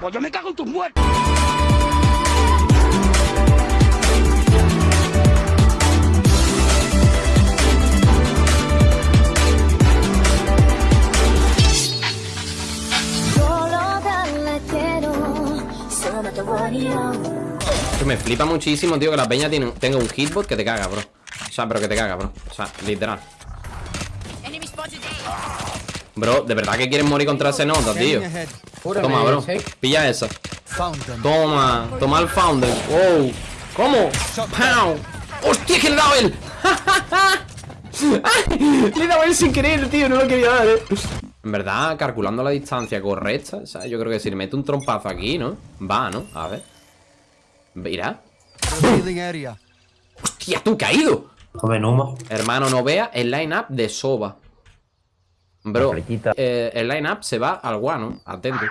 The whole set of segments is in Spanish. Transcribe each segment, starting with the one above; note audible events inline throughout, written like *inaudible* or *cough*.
Pues yo me cago en tus muertos. Me flipa muchísimo, tío, que la peña tiene, tenga un hitbot que te caga, bro. O sea, pero que te caga, bro. O sea, literal. Bro, de verdad que quieren morir contra ese nota, tío. Toma, bro. Pilla esa. Toma, toma el founder. Wow. ¿Cómo? ¡Pow! ¡Hostia, que le he dado él! *laughs* le he dado él sin querer, tío. No lo quería dar, eh. En verdad, calculando la distancia correcta, o sea, yo creo que si le meto un trompazo aquí, ¿no? Va, ¿no? A ver. Mira. ¡Hostia, tú caído! Joven humo. Hermano, no vea el line-up de Soba. Bro, eh, el line-up se va al guano, atento.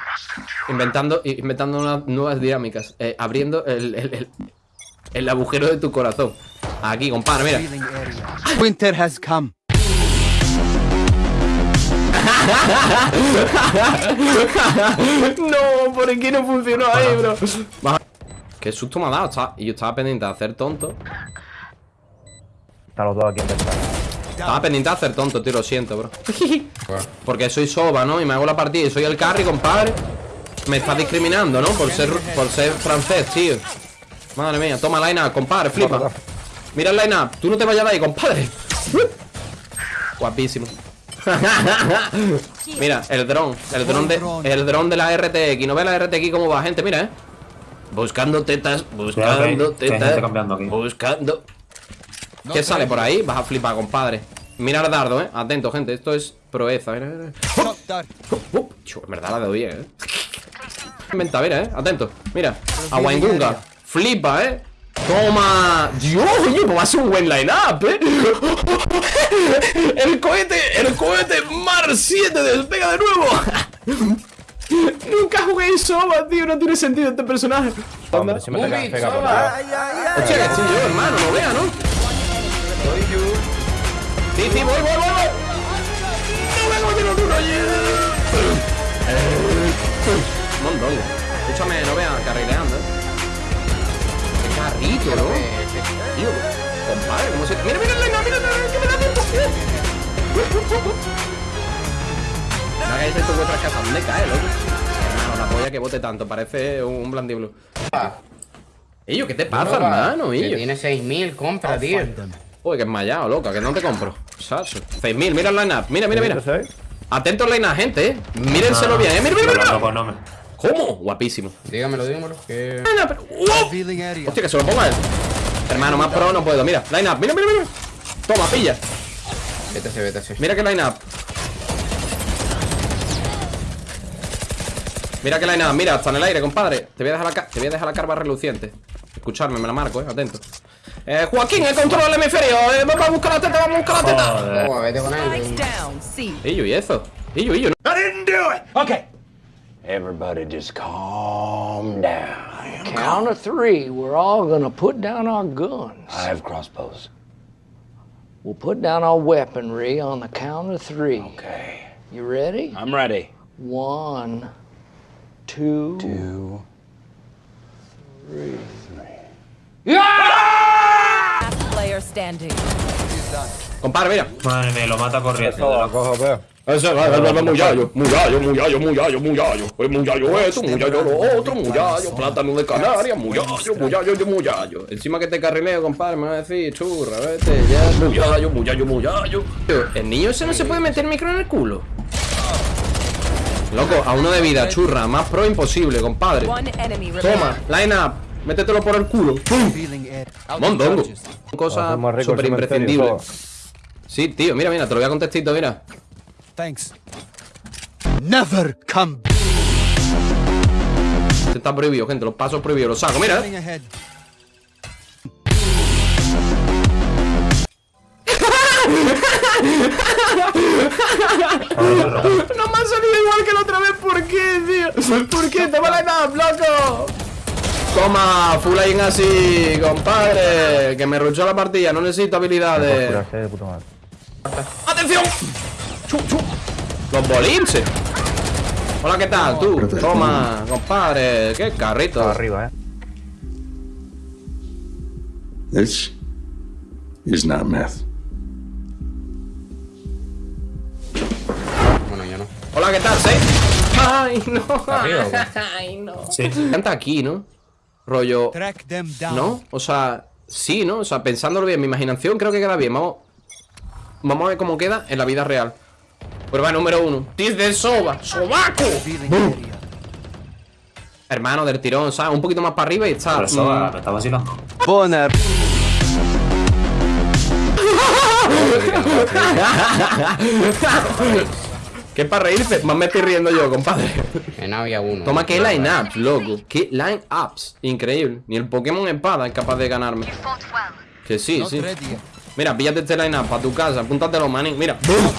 Inventando, inventando unas nuevas dinámicas. Eh, abriendo el, el, el, el agujero de tu corazón. Aquí, compadre, mira. Winter has come. *laughs* no, ¿por qué no funcionó ahí, bro? Qué susto me ha dado. Y yo estaba pendiente de hacer tonto. Están los dos aquí en. Estaba pendiente de hacer tonto, tío, lo siento, bro. *laughs* Porque soy soba, ¿no? Y me hago la partida y soy el carry, compadre. Me estás discriminando, ¿no? Por ser, por ser francés, tío. Madre mía, toma line-up, compadre, flipa. Mira el line-up, tú no te vayas de ahí, compadre. Guapísimo. *laughs* Mira, el dron, el dron de, el dron de la RTX. ¿No ve la RTX cómo va, gente? Mira, eh. Buscando tetas, buscando tetas. gente ¿Qué sale por ahí? Vas a flipar, compadre. Mira el dardo, eh. Atento, gente. Esto es proeza. Mira, mira. En verdad la doy bien, eh. Inventa, mira, eh. Atento. Mira. Aguaingunga. Flipa, eh. Toma. Dios, oye, pues va a ser un buen line-up, eh. *laughs* El cohete, el cohete Mar 7 despega de nuevo. *laughs* Nunca jugué en Soba, tío. No tiene sentido este personaje. Hombre, si me pega, pega por ahí. Hostia, que estoy yo, hermano, no vea, ¿no? Sí, sí, voy, voy, voy, voy. No vengo de los uno Mondongo. Escúchame, no vea, carrileando, ¿eh? Qué carrito, ¿no? Tío, compadre, ¿cómo se...? Mira, mira, mira, mira, mira, que me da tiempo. No hagáis esto en vuestras casas, ¿dónde cae, loco? Hermano, la polla que bote tanto, parece un, un blandiblo. Ello, ¿qué te pasa, hermano? Ello. tiene 6000, compra, tío. Uy, que es mallado, loca, que no te compro. Saso. 6000, mira el line-up. Mira, mira, mira. Atento al line-up, gente, eh. Mírenselo bien, eh. Mira, mira, mira. ¿Cómo? Guapísimo. Dígamelo, dígamelo. Que... Hostia, que se lo ponga él. Hermano, más pro no puedo. Mira, line up. Mira, mira, mira. Toma, pilla. Vete vete. Mira que line up. Mira que line up. Mira, está en el aire, compadre. Te voy a dejar la, ca- te voy a dejar la carva reluciente. Escucharme, me la marco, eh. Atento. Eh, Joaquín, el control del hemisferio. Eh, vamos a buscar la teta, vamos a buscar la teta. Joder. Toma, vete con Spikes él. down, C. Illo, ¿y eso? Illo, Illo. I didn't do it. Okay. Everybody just calm down. Count of three, we're all gonna put down our guns. I have crossbows. We'll put down our weaponry on the count of three. Okay. You ready? I'm ready. One, two, two, three. Last player standing. Compadre, mira. Madre mía, lo mata corriendo. Ese es muyayo, muyayo, muyayo, muyayo, muyayo. Es muyayo esto, muyayo lo otro, muyayo, plátano de Canarias, muyayo, muyayo, yo, muyayo. Encima que te carrileo, compadre, me va a decir, churra, vete ya. Muyayo, muyayo, muyayo. El niño ese no se puede meter el micro en el culo. Loco, a uno de vida, churra, más pro imposible, compadre. Toma, line up, métetelo por el culo. ¡Pum! Mondongo. Cosa súper imprescindible. Sí, tío, mira, mira, te lo voy a contestito, mira. Thanks. Never come. Este está prohibido, gente, los pasos prohibidos, los saco, mira. Toma, full aim así, compadre. Que me ruchó la partida, no necesito habilidades. ¡Atención! ¡Chu, chu! Los bolinches. Hola, ¿qué tal? Tú, toma, compadre. Qué carrito. Arriba, eh. This is not meth. Bueno, yo no. Hola, ¿qué tal, Seis? Ay, no. arriba? *laughs* Ay, no. Sí. Canta aquí, ¿no? Rollo. Track them down. ¿No? O sea, sí, ¿no? O sea, pensándolo bien, mi imaginación creo que queda bien. Vamos. Vamos a ver cómo queda en la vida real. Prueba número uno. Tis de soba. ¡Sobaco! Hermano del tirón, ¿sabes? Un poquito más para arriba y está. Pero eso mm, está vacilando. Boner. *laughs* ¿Qué para reírse? Más me estoy riendo yo, compadre. En A había uno. Toma, qué line-ups, loco. Qué line-ups. Increíble. Ni el Pokémon Espada es capaz de ganarme. Que sí, Not sí. Mira, píllate este line-up para tu casa. Apúntatelo, manín. Mira. ¡Bum!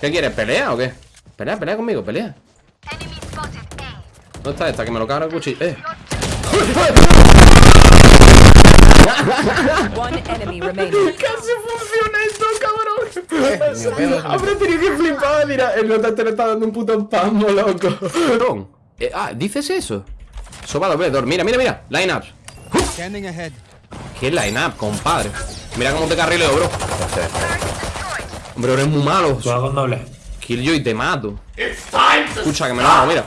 ¿Qué quieres? ¿Pelea o qué? Pelea, pelea conmigo, pelea. ¿Dónde está esta? Que me lo cago el cuchillo. Eh. One enemy remaining. *laughs* Casi funciona esto, cabrón. Habré tenido que flipar, mira. El notante le está dando un puto espasmo, loco. Perdón. Eh, ah, ¿dices eso? Soba dobledor. Mira, mira, mira. Line-ups. ¿Qué line-up, compadre? Mira cómo te carrileo, bro. Hombre, eres muy malo. Tú con doble. Kill yo y te mato. Escucha, que me lo hago, mira.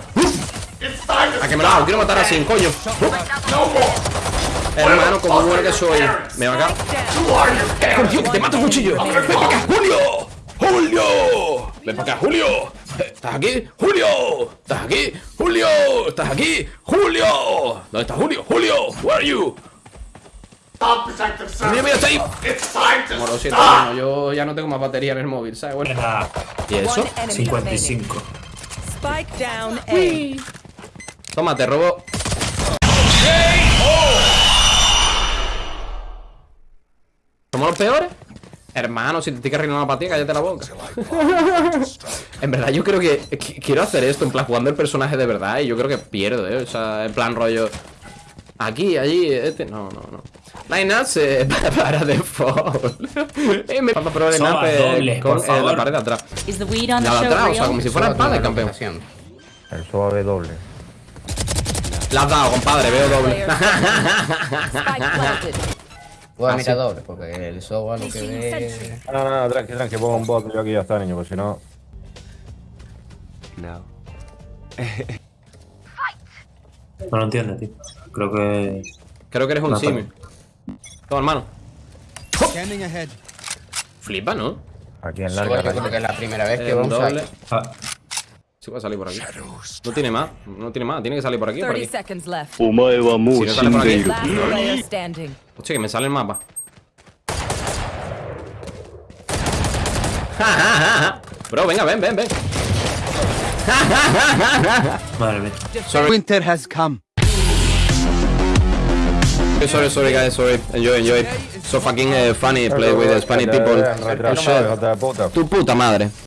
A que me lo hago, quiero matar así, coño. Hermano, como bueno que soy. Me va acá. Coño, que te mato, cuchillo. Ven para acá, Julio. Julio. Ven para acá, Julio. ¿Estás aquí? Julio. ¿Estás aquí? Julio. ¿Estás aquí? Julio. ¿Dónde está Julio? Julio. Where are you? Mira, mira, está ahí. Como lo siento, hermano, yo ya no tengo más batería en el móvil, ¿sabes? Bueno. ¿Y eso? One enemy remaining. 55. Spike down A. Toma, te robo. ¿Somos los peores? Hermano, si te estoy cargando una partida, cállate la boca. *laughs* en verdad, yo creo que, que- quiero hacer esto, en plan, jugando el personaje de verdad, y yo creo que pierdo, ¿eh? O sea, en plan rollo. Aquí, allí, este. No, no, no. Eh, *laughs* para default. *laughs* eh, me falta probar el doble, con eh, la pared de atrás. La de atrás, o sea, como si fuera espada, tiene campeón. El suave doble. La has dado, compadre, veo doble. Puedo Ah, mirar sí. doble, porque el software lo que ve. No, no, no, tranqui, tranqui, pongo un bot yo aquí ya está, niño, porque si no. No. No lo entiende, tío. Creo que. Creo que eres un No, simio. Toma, hermano. Flipa, ¿no? Aquí en yo larga. creo que es la primera vez que Eh, va a Sí, va a salir por aquí. No tiene más. No tiene más. Tiene que salir por aquí por 30 aquí. left. Si no sale por aquí. Hostia, que me sale el mapa. Bro, venga, ven, ven, ven. madre mía. Winter has come. Sorry, sorry, guys, sorry. Enjoy, enjoy. So fucking eh, funny play with the Spanish people. Oh shit. Tu puta madre.